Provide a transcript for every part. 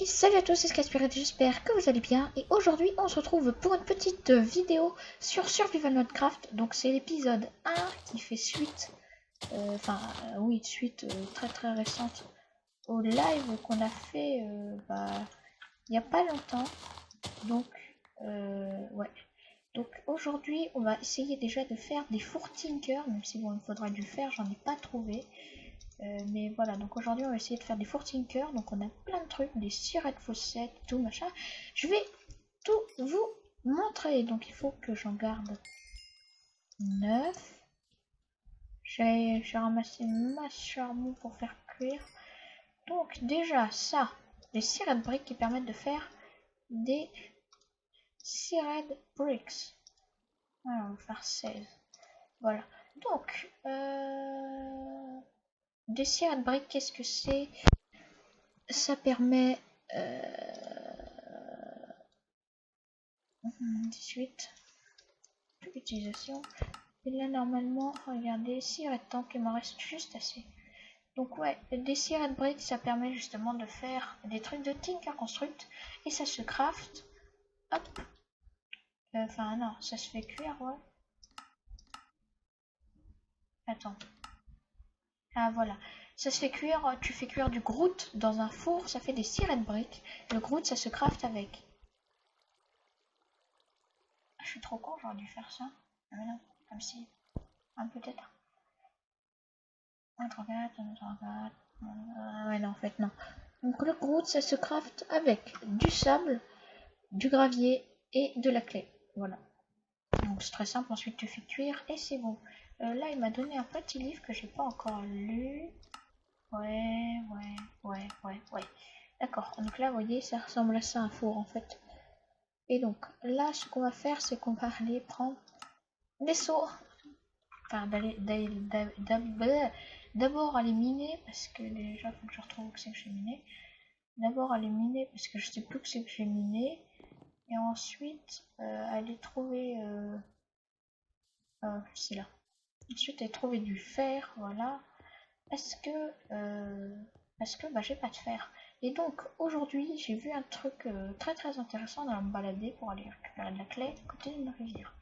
Et salut à tous, c'est Scaspirit, j'espère que vous allez bien. Et aujourd'hui, on se retrouve pour une petite vidéo sur Survival Minecraft. Donc c'est l'épisode 1 qui fait suite, euh, enfin euh, oui, suite euh, très très récente au live qu'on a fait bah, il n'y a pas longtemps. Donc ouais. Donc aujourd'hui, on va essayer déjà de faire des four même si bon, il faudra du faire, j'en ai pas trouvé. Euh, mais voilà, donc aujourd'hui on va essayer de faire des four tinker. Donc on a plein de trucs, des sirettes fossettes, tout machin. Je vais tout vous montrer. Donc il faut que j'en garde 9. J'ai ramassé ma charbon pour faire cuire. Donc déjà ça, des sirettes briques qui permettent de faire des sirettes bricks. Alors on va faire 16. Voilà. Donc, euh, des de briques, qu'est-ce que c'est? Ça permet... Euh... 18. Utilisation. Et là, normalement, regardez, si tant qu'il m'en reste juste assez. Donc ouais, des de briques, ça permet justement de faire des trucs de Tinker Construct. Et ça se craft. Hop. Euh, enfin, non, ça se fait cuire, ouais. Attends. Ah voilà. Ça se fait cuire, tu fais cuire du grout dans un four, ça fait des de briques. Le grout, ça se craft avec. Je suis trop con, j'aurais dû faire ça. Ah mais non, comme si. Ah peut-être. Un Ah ouais non, en fait non. Donc le grout, ça se craft avec du sable, du gravier et de la clé. Voilà. Donc c'est très simple, ensuite tu fais cuire et c'est bon. Euh, là, il m'a donné un petit livre que j'ai pas encore lu. Ouais, ouais, ouais, ouais, ouais. D'accord. Donc là, vous voyez, ça ressemble à ça un four en fait. Et donc là, ce qu'on va faire, c'est qu'on va aller prendre des seaux. Enfin, d'aller d'abord aller miner parce que déjà, faut que je retrouve où c'est que j'ai miné. D'abord aller miner parce que je sais plus que c'est que j'ai miné. Et ensuite, euh, aller trouver. Euh, euh, c'est là. Ensuite, j'ai trouvé du fer, voilà. Parce que, euh, parce que bah, j'ai pas de fer. Et donc, aujourd'hui, j'ai vu un truc euh, très très intéressant dans me balader pour aller récupérer de la clé à côté d'une rivière.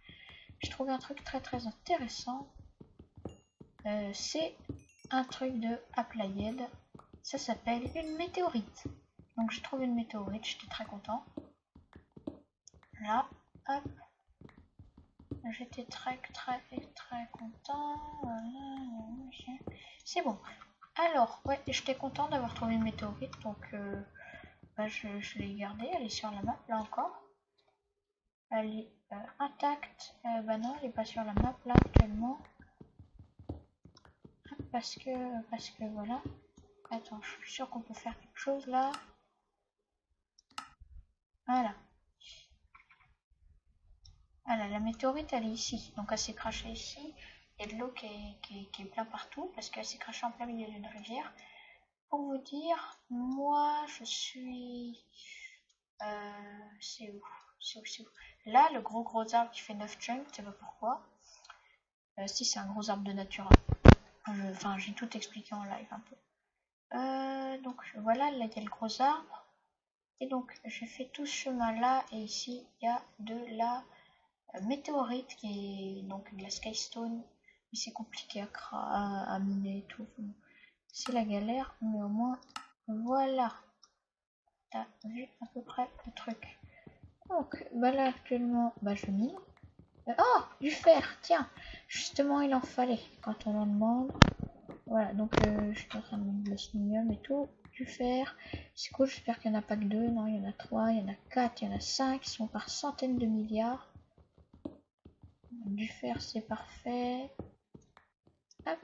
J'ai trouvé un truc très très intéressant. Euh, c'est un truc de Applied. Ça s'appelle une météorite. Donc, j'ai trouvé une météorite, j'étais très content. Là, J'étais très très très content. C'est bon. Alors, ouais, j'étais content d'avoir trouvé une météorite, donc euh, bah, je, l'ai gardée. Elle est sur la map, là encore. Elle est euh, intacte. Euh, bah non, elle est pas sur la map, là, actuellement. Parce que, parce que, voilà. Attends, je suis sûr qu'on peut faire quelque chose, là. Voilà. Voilà, la météorite, elle est ici. Donc, elle s'est crachée ici. Il y a de l'eau qui est, plein partout parce qu'elle s'est crachée en plein milieu d'une rivière. Pour vous dire, moi, je suis... Euh, c'est où? C'est où où? Là, le gros gros arbre qui fait 9 chunks, tu sais pas pourquoi. Euh, si, c'est un gros arbre de nature. Enfin, j'ai tout expliqué en live un peu. Euh, donc, voilà, là, il y a le gros arbre. Et donc, j'ai fait tout ce chemin-là. Et ici, il y a de la météorite qui est donc de la Skystone. Mais c'est compliqué à, à, miner et tout. C'est la galère, mais au moins, voilà. T'as vu à peu près le truc. Donc, bah là actuellement, bah je mine. oh, du fer, tiens. Justement, il en fallait quand on en demande. Voilà, donc euh, je suis en train de mettre slinium et tout. Du fer. C'est cool, j'espère qu'il n'y en a pas que deux. Non, il y en a trois, il y en a quatre, il y en a cinq. Ils sont par centaines de milliards. Du fer, c'est parfait. Hop.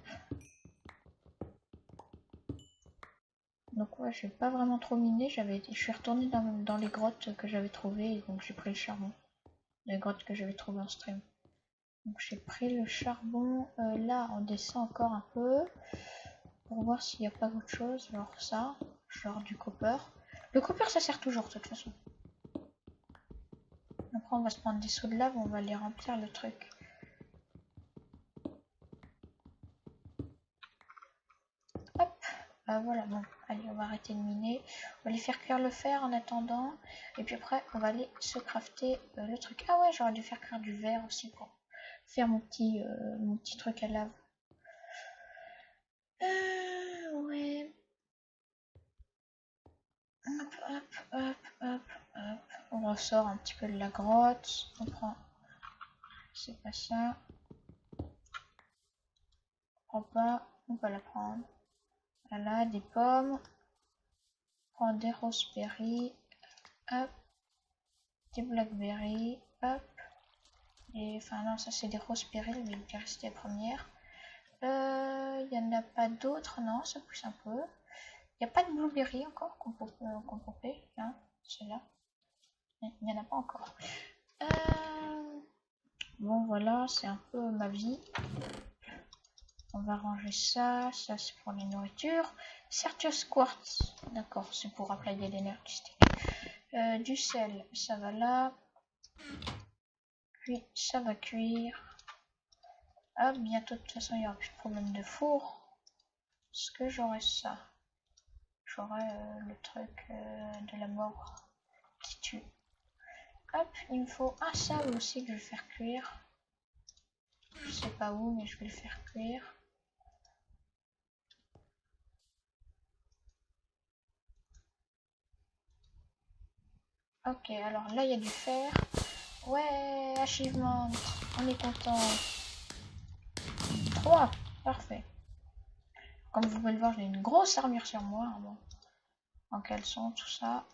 Donc ouais, je vais pas vraiment trop miner. J'avais, je suis retournée dans, les grottes que j'avais trouvées, donc j'ai pris le charbon. Les grottes que j'avais trouvées en stream. Donc j'ai pris le charbon. Euh, là, on descend encore un peu pour voir s'il n'y a pas autre chose, genre ça, genre du copper. Le copper, ça sert toujours de toute façon. Après, on va se prendre des seaux de lave, on va les remplir le truc. Euh, voilà, bon, allez, on va arrêter de miner. On va aller faire cuire le fer en attendant. Et puis après, on va aller se crafter euh, le truc. Ah ouais, j'aurais dû faire cuire du verre aussi pour faire mon petit, euh, mon petit truc à lave. ouais. Hop, hop, hop, hop, hop. On ressort un petit peu de la grotte. On prend... C'est pas ça. On prend pas. On va la prendre. Voilà, des pommes. Prendre des raspberries. Hop. Des blackberries. Hop. Et enfin non, ça c'est des raspberries, mais il reste les premières. Euh, il n'y en a pas d'autres, non, ça pousse un peu. Il n'y a pas de blueberry encore qu'on peut, qu'on peut hein, là Il n'y en a pas encore. Euh, bon voilà, c'est un peu ma vie. On va ranger ça. Ça, c'est pour les nourritures. Certus Quartz. D'accord, c'est pour appliquer l'électricité. Euh, du sel, ça va là. Puis, ça va cuire. Ah, bientôt, de toute façon, il n'y aura plus de problème de four. Est-ce que j'aurai ça? J'aurai euh, le truc euh, de la mort qui tue. Hop, il me faut un sable aussi que je vais faire cuire. Je sais pas où, mais je vais le faire cuire. Ok, alors là il y a du fer. Ouais, achievement, on est content. 3, parfait. Comme vous pouvez le voir, j'ai une grosse armure sur moi. Bon. En caleçon, tout ça.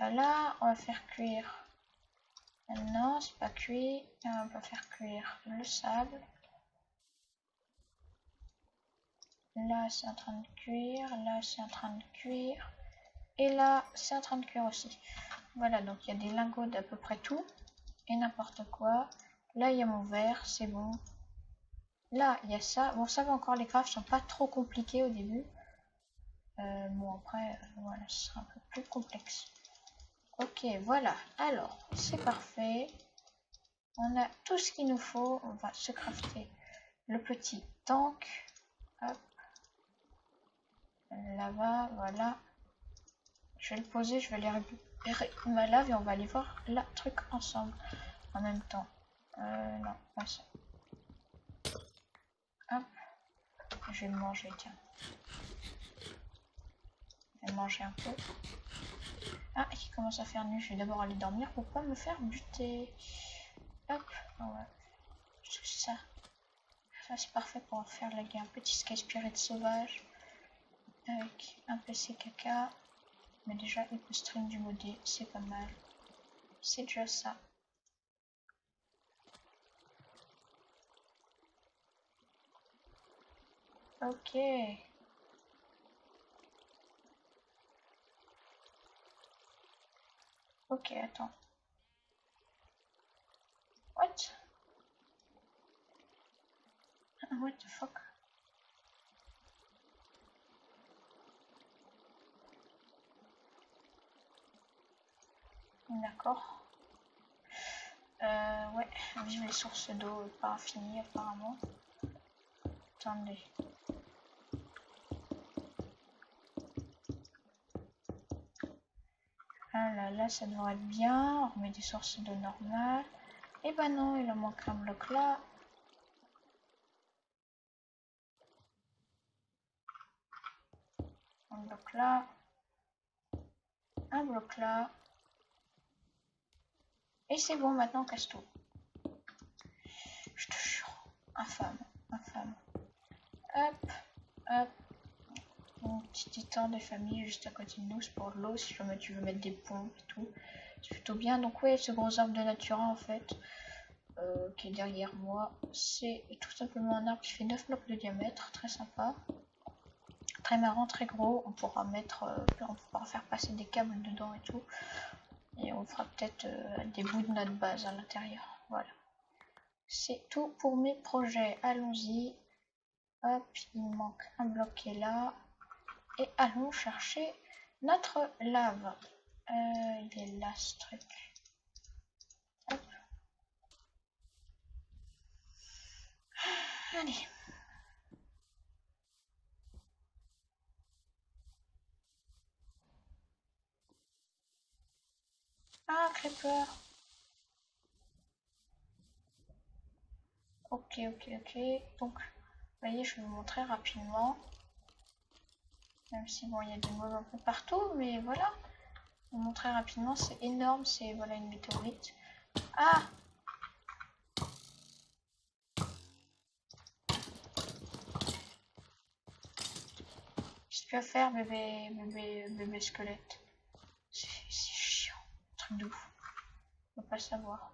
Euh, là, on va faire cuire. Non, c'est pas cuit. Euh, on va faire cuire le sable. Là, c'est en train de cuire. Là, c'est en train de cuire. Et là, c'est en train de cuire aussi. Voilà, donc il y a des lingots d'à peu près tout. Et n'importe quoi. Là, il y a mon verre, c'est bon. Là, il y a ça. Bon, ça va encore, les crafts sont pas trop compliqués au début. Euh, bon, après, voilà, ce sera un peu plus complexe. Ok, voilà. Alors, c'est parfait. On a tout ce qu'il nous faut. On va se crafter le petit tank. Hop. Là-bas, voilà. Je vais le poser, je vais les récupérer ma lave et on va aller voir la truc ensemble en même temps. Euh, non, pas ça. Hop. Je vais manger, tiens. Je vais manger un peu. Ah, qui commence à faire nuit. Je vais d'abord aller dormir pour pas me faire buter. Hop. Ouais. Tout ça. Ça, c'est parfait pour faire la guerre. Un petit sky spirit sauvage. Avec un PC caca. Mais déjà, il peut stream du modé, c'est pas mal. C'est déjà ça. Ok. Ok, attends. What? What the fuck? D'accord. Euh, ouais, vive les sources d'eau pas infinies apparemment. Attendez. Ah là là, ça devrait être bien. On remet des sources d'eau normales. Et eh ben non, il en manque un bloc là. Un bloc là. Un bloc là. Et c'est bon, maintenant casse tout. Je te jure. Infâme, infâme. Hop, hop. Mon petit étang de famille juste à côté de nous, c'est pour l'eau si jamais tu veux mettre des pompes et tout. C'est plutôt bien. Donc ouais, ce gros arbre de nature en fait, euh, qui est derrière moi, c'est tout simplement un arbre qui fait 9 blocs de diamètre, très sympa. Très marrant, très gros, on pourra mettre, euh, on pourra faire passer des câbles dedans et tout. Et on fera peut-être euh, des bouts de notre base à l'intérieur. Voilà. C'est tout pour mes projets. Allons-y. Hop, il manque un bloc qui est là. Et allons chercher notre lave. Euh, il est là ce truc. Allez. Ah, Creeper. Ok, ok, ok. Donc, vous voyez, je vais vous montrer rapidement. Même si, bon, il y a des mobs un peu partout, mais voilà. Je vous montrer rapidement, c'est énorme, c'est, voilà, une météorite. Ah Qu'est-ce que tu vas faire, bébé, bébé, bébé squelette? Ouf. On va pas savoir.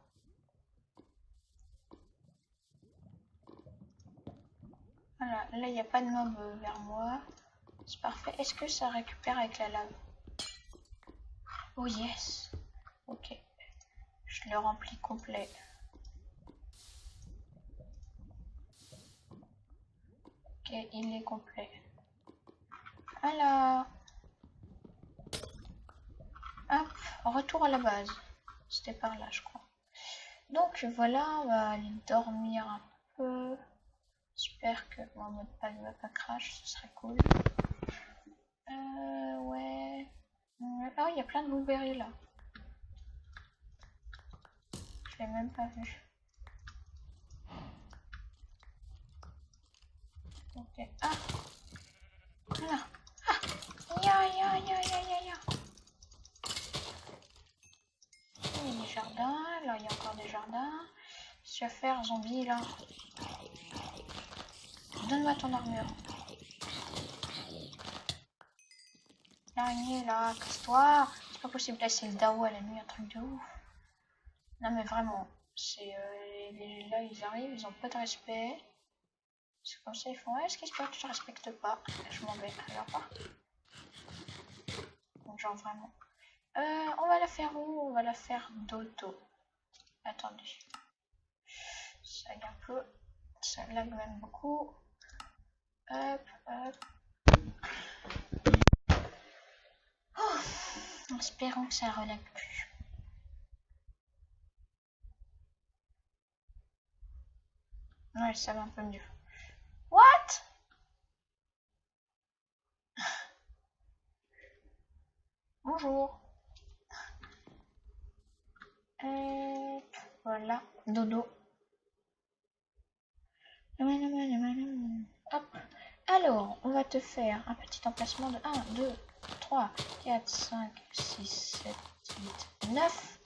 Voilà, là il n'y a pas de mob euh, vers moi. C'est parfait. Est-ce que ça récupère avec la lave? Oh yes. Ok. Je le remplis complet. Ok, il est complet. Alors. Retour à la base. C'était par là, je crois. Donc voilà, on va aller dormir un peu. J'espère que mon mode pas ne va pas crash, ce serait cool. Euh, ouais. Ah, il y a plein de blueberries là. Je l'ai même pas vu. Ok. Ah Voilà. Ah Ya ya ya ya ya ya Il y a des jardins. Là, il y a encore des jardins. Qu'est-ce que faire, zombie là Donne-moi ton armure. L'araignée là, casse-toi. C'est pas possible de laisser le Dao à la nuit, un truc de ouf. Non mais vraiment, c'est euh, les, là ils arrivent, ils ont pas de respect. C'est comme ça ils font, est-ce qu'ils espèrent que je te respecte pas Je m'en vais, alors pas. Donc genre vraiment. Euh, on va la faire où? On va la faire d'auto. Attendez. Ça lag un peu. Ça lag même beaucoup. Hop, hop. Oh, espérons que ça relève plus. Ouais, ça va un peu mieux. What? Bonjour. Voilà, dodo. Alors, on va te faire un petit emplacement de 1, 2, 3, 4, 5, 6, 7, 8, 9.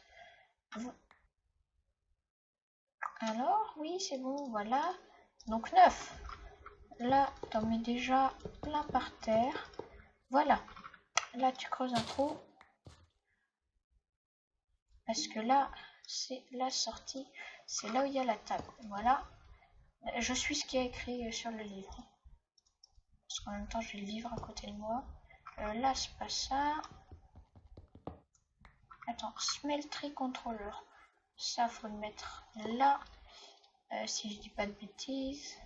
Alors, oui, c'est bon, voilà. Donc 9. Là, t'en mets déjà plein par terre. Voilà. Là, tu creuses un trou. Parce que là, c'est la sortie. C'est là où il y a la table. Voilà. Je suis ce qui est écrit sur le livre. Parce qu'en même temps, j'ai le livre à côté de moi. Euh, là, c'est pas ça. Attends, smeltery controller. Ça, faut le mettre là. Euh, si je dis pas de bêtises.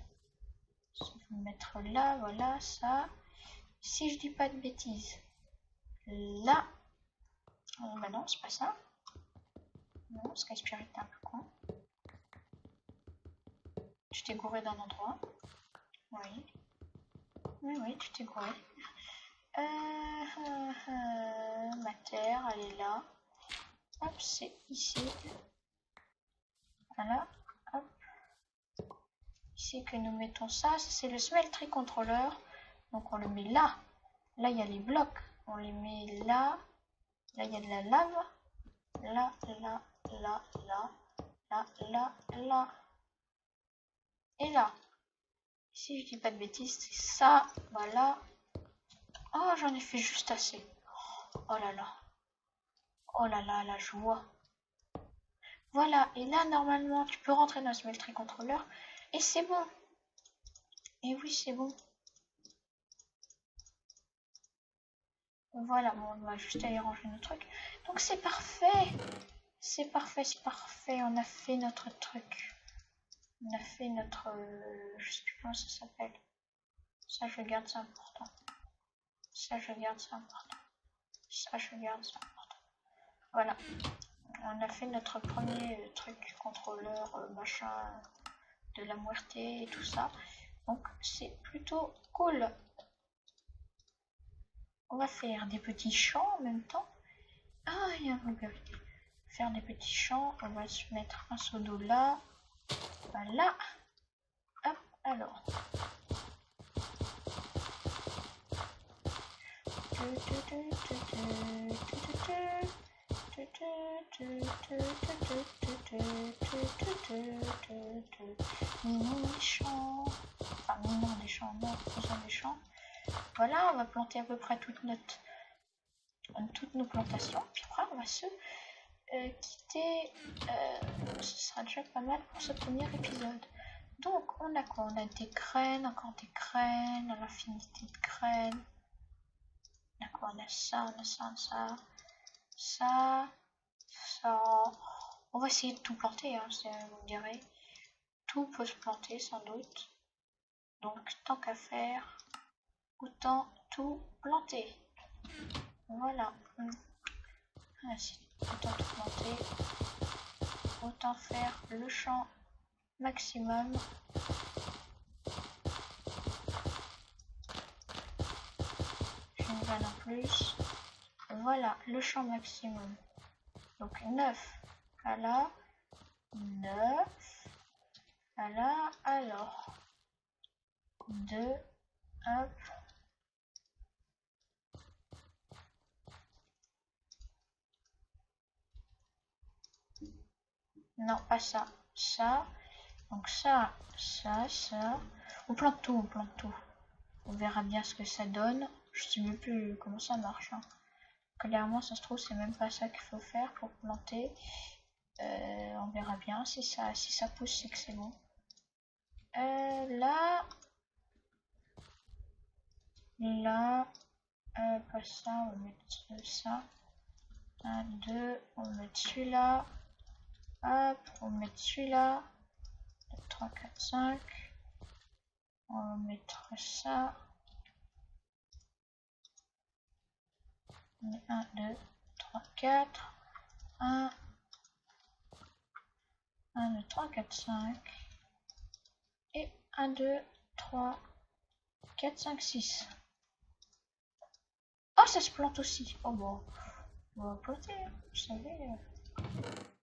Faut le mettre là, voilà, ça. Si je dis pas de bêtises. Là. Oh, bah non, c'est pas ça. Non, Sky Spirit, t'es un peu con. Tu t'es gouré d'un endroit. Oui. Oui, oui, tu t'es gouré. Euh, ma terre, elle est là. Hop, c'est ici. Voilà. Hop. Ici que nous mettons ça. c'est le smeltery controller. Donc on le met là. Là, il y a les blocs. On les met là. Là, il y a de la lave. Là, là, là, là. Là, là, là. Et là. Si je dis pas de bêtises, c'est ça. Voilà. Oh, j'en ai fait juste assez. Oh là là. Oh là là, la joie. Voilà, et là, normalement, tu peux rentrer dans ce smeltery controller. Et c'est bon. Et oui, c'est bon. Voilà, bon, on va juste aller ranger nos trucs. Donc c'est parfait. C'est parfait, c'est parfait. On a fait notre truc. On a fait notre... Euh, je sais plus comment ça s'appelle. Ça, je garde, ça important. Ça, je garde, ça important. Ça, je garde, ça important. Voilà. On a fait notre premier truc contrôleur, euh, machin, de la muerte et tout ça. Donc, c'est plutôt cool. On va faire des petits champs en même temps. Ah, il y a un blueberry. Faire des petits champs. On va se mettre un seau d'eau là. Voilà. Hop, alors. Mignon des champs. Enfin, mignon des champs, non, faisons des champs. Voilà, on va planter à peu près toute notre, toutes nos plantations. Puis après, on va se euh, quitter. Euh, ce sera déjà pas mal pour ce premier épisode. Donc, on a quoi? On a des graines, encore des graines, à l'infinité de graines. On a On a ça, on a ça, ça. Ça. On va essayer de tout planter, hein, vous me direz. Tout peut se planter, sans doute. Donc, tant qu'à faire, autant tout planter. Voilà. Autant tout planter. Autant faire le champ maximum. Une vanne en plus. Voilà, le champ maximum. Donc 9 à la 9 à la alors 2 hop Non, pas ça. Ça. Donc ça, ça, ça. On plante tout, on plante tout. On verra bien ce que ça donne. Je sais même plus comment ça marche. Hein. Clairement, ça se trouve, c'est même pas ça qu'il faut faire pour planter. Euh, on verra bien. Si ça, si ça pousse, c'est que c'est bon. Euh, là. Là. Euh, pas ça, on va mettre ça. 1, 2, on va mettre celui-là. Hop, on va mettre celui-là. 3, 4, 5. On va mettre ça. 1, 2, 3, 4. 1, 1, 2, 3, 4, 5. Et 1, 2, 3, 4, 5, 6. Oh, ça se plante aussi. Oh bon, on va planter, vous savez.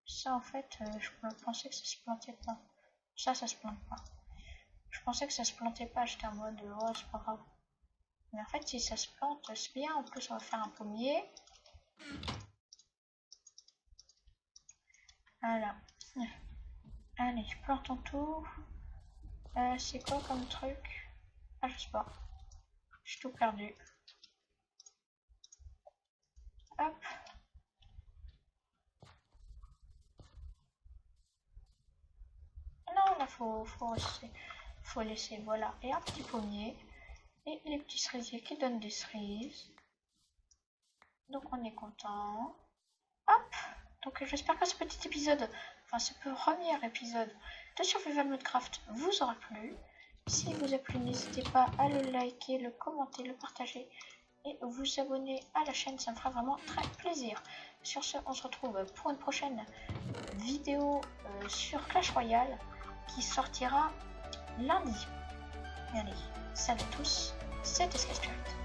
Ça, en fait, euh, je pensais que ça se plantait pas. Ça, ça se plante pas. Je pensais que ça se plantait pas. J'étais en mode, oh, c'est pas grave. Mais en fait, si ça se plante, c'est bien. En plus, on va faire un pommier. Voilà. Allez, plantons tout. Euh, c'est quoi comme truc? Ah, je sais pas. J'ai tout perdu. Hop. Non, là, faut, faut laisser. Faut laisser, voilà. Et un petit pommier. Et les petits cerisiers qui donnent des cerises. Donc, on est content. Hop Donc, j'espère que ce petit épisode, enfin, ce premier épisode de Survival Modcraft vous aura plu. Si vous a plu, n'hésitez pas à le liker, le commenter, le partager et vous abonner à la chaîne, ça me fera vraiment très plaisir. Sur ce, on se retrouve pour une prochaine vidéo euh, sur Clash Royale qui sortira lundi. Allez, salut à tous, c'était Sketchcraft.